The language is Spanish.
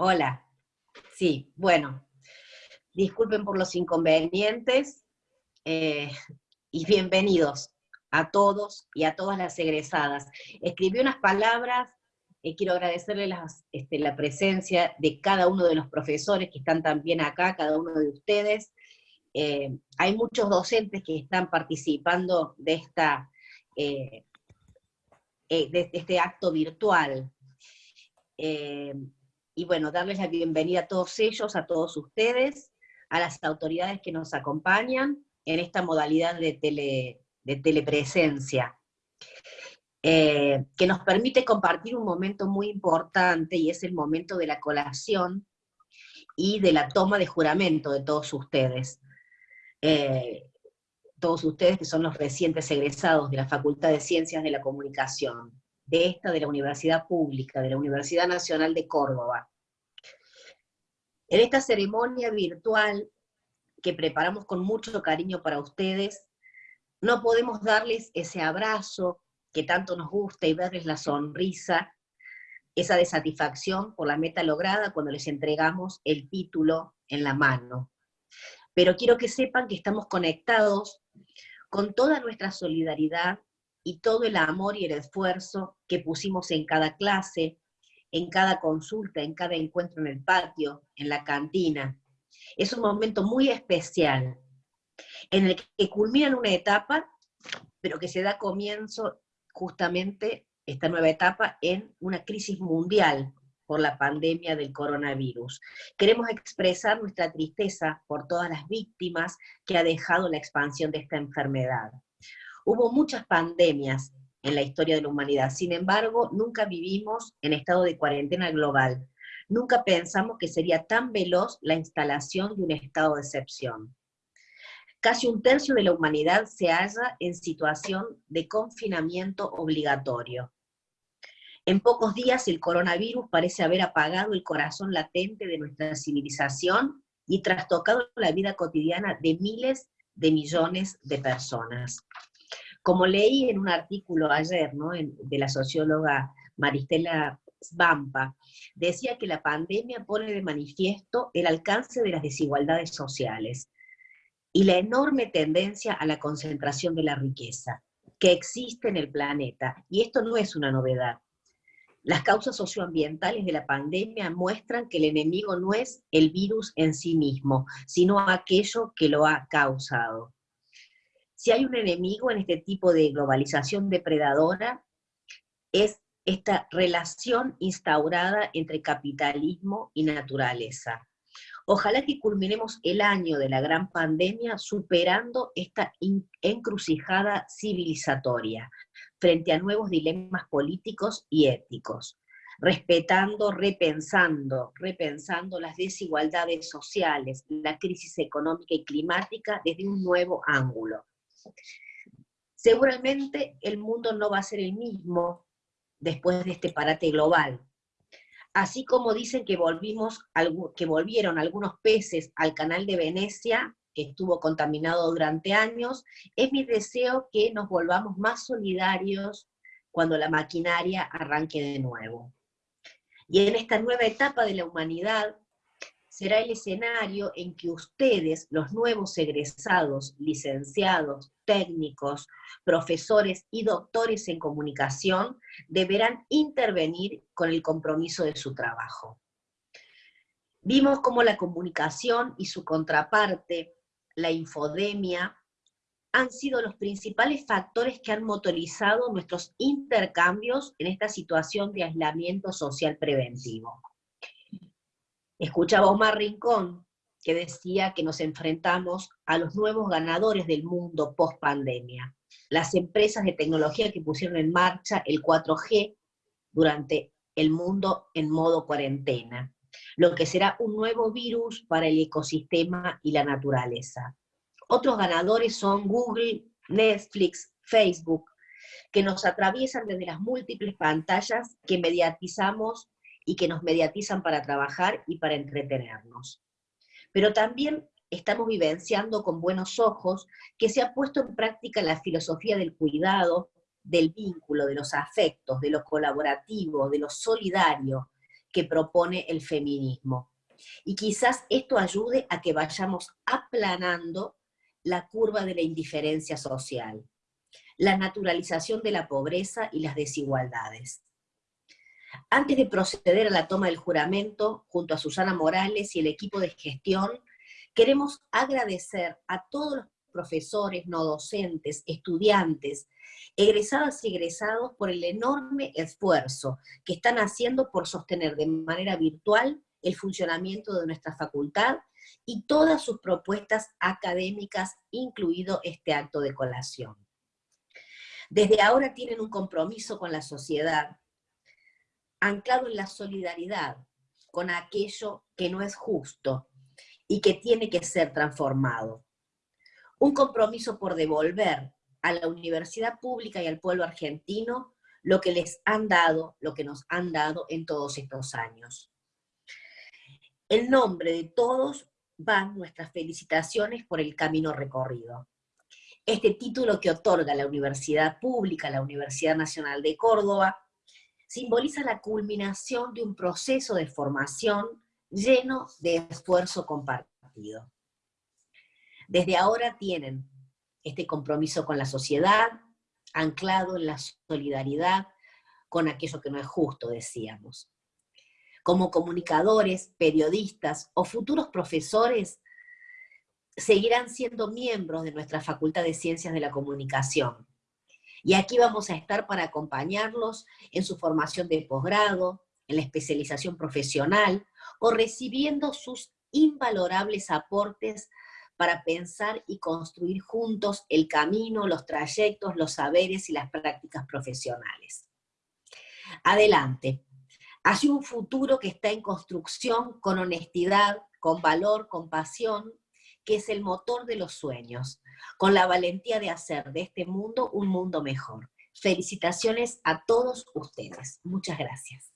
Hola. Sí, bueno, disculpen por los inconvenientes eh, y bienvenidos a todos y a todas las egresadas. Escribí unas palabras, eh, quiero agradecerle este, la presencia de cada uno de los profesores que están también acá, cada uno de ustedes. Eh, hay muchos docentes que están participando de, esta, de este acto virtual y bueno, darles la bienvenida a todos ellos, a todos ustedes, a las autoridades que nos acompañan en esta modalidad de, tele, de telepresencia, eh, que nos permite compartir un momento muy importante, y es el momento de la colación y de la toma de juramento de todos ustedes. Eh, todos ustedes que son los recientes egresados de la Facultad de Ciencias de la Comunicación de esta, de la Universidad Pública, de la Universidad Nacional de Córdoba. En esta ceremonia virtual que preparamos con mucho cariño para ustedes, no podemos darles ese abrazo que tanto nos gusta y verles la sonrisa, esa de satisfacción por la meta lograda cuando les entregamos el título en la mano. Pero quiero que sepan que estamos conectados con toda nuestra solidaridad y todo el amor y el esfuerzo que pusimos en cada clase, en cada consulta, en cada encuentro en el patio, en la cantina. Es un momento muy especial, en el que culmina una etapa, pero que se da comienzo justamente esta nueva etapa en una crisis mundial por la pandemia del coronavirus. Queremos expresar nuestra tristeza por todas las víctimas que ha dejado la expansión de esta enfermedad. Hubo muchas pandemias en la historia de la humanidad, sin embargo, nunca vivimos en estado de cuarentena global. Nunca pensamos que sería tan veloz la instalación de un estado de excepción. Casi un tercio de la humanidad se halla en situación de confinamiento obligatorio. En pocos días el coronavirus parece haber apagado el corazón latente de nuestra civilización y trastocado la vida cotidiana de miles de millones de personas. Como leí en un artículo ayer de la socióloga Maristela Svampa, decía que la pandemia pone de manifiesto el alcance de las desigualdades sociales y la enorme tendencia a la concentración de la riqueza que existe en el planeta. Y esto no es una novedad. Las causas socioambientales de la pandemia muestran que el enemigo no es el virus en sí mismo, sino aquello que lo ha causado. Si hay un enemigo en este tipo de globalización depredadora, es esta relación instaurada entre capitalismo y naturaleza. Ojalá que culminemos el año de la gran pandemia superando esta encrucijada civilizatoria frente a nuevos dilemas políticos y éticos, respetando, repensando, repensando las desigualdades sociales, la crisis económica y climática desde un nuevo ángulo, Seguramente el mundo no va a ser el mismo después de este parate global. Así como dicen que, volvimos, que volvieron algunos peces al canal de Venecia, que estuvo contaminado durante años, es mi deseo que nos volvamos más solidarios cuando la maquinaria arranque de nuevo. Y en esta nueva etapa de la humanidad, será el escenario en que ustedes, los nuevos egresados, licenciados, técnicos, profesores y doctores en comunicación, deberán intervenir con el compromiso de su trabajo. Vimos cómo la comunicación y su contraparte, la infodemia, han sido los principales factores que han motorizado nuestros intercambios en esta situación de aislamiento social preventivo. Escuchaba a Omar Rincón, que decía que nos enfrentamos a los nuevos ganadores del mundo post pandemia, las empresas de tecnología que pusieron en marcha el 4G durante el mundo en modo cuarentena, lo que será un nuevo virus para el ecosistema y la naturaleza. Otros ganadores son Google, Netflix, Facebook, que nos atraviesan desde las múltiples pantallas que mediatizamos y que nos mediatizan para trabajar y para entretenernos. Pero también estamos vivenciando con buenos ojos que se ha puesto en práctica la filosofía del cuidado, del vínculo, de los afectos, de lo colaborativo, de lo solidario, que propone el feminismo. Y quizás esto ayude a que vayamos aplanando la curva de la indiferencia social, la naturalización de la pobreza y las desigualdades. Antes de proceder a la toma del juramento, junto a Susana Morales y el equipo de gestión, queremos agradecer a todos los profesores, no docentes, estudiantes, egresadas y egresados por el enorme esfuerzo que están haciendo por sostener de manera virtual el funcionamiento de nuestra facultad y todas sus propuestas académicas, incluido este acto de colación. Desde ahora tienen un compromiso con la sociedad, anclado en la solidaridad con aquello que no es justo y que tiene que ser transformado. Un compromiso por devolver a la universidad pública y al pueblo argentino lo que les han dado, lo que nos han dado en todos estos años. En nombre de todos van nuestras felicitaciones por el camino recorrido. Este título que otorga la Universidad Pública, la Universidad Nacional de Córdoba, simboliza la culminación de un proceso de formación lleno de esfuerzo compartido. Desde ahora tienen este compromiso con la sociedad, anclado en la solidaridad con aquello que no es justo, decíamos como comunicadores, periodistas o futuros profesores, seguirán siendo miembros de nuestra Facultad de Ciencias de la Comunicación. Y aquí vamos a estar para acompañarlos en su formación de posgrado, en la especialización profesional, o recibiendo sus invalorables aportes para pensar y construir juntos el camino, los trayectos, los saberes y las prácticas profesionales. Adelante, Hacia un futuro que está en construcción con honestidad, con valor, con pasión, que es el motor de los sueños, con la valentía de hacer de este mundo un mundo mejor. Felicitaciones a todos ustedes. Muchas gracias.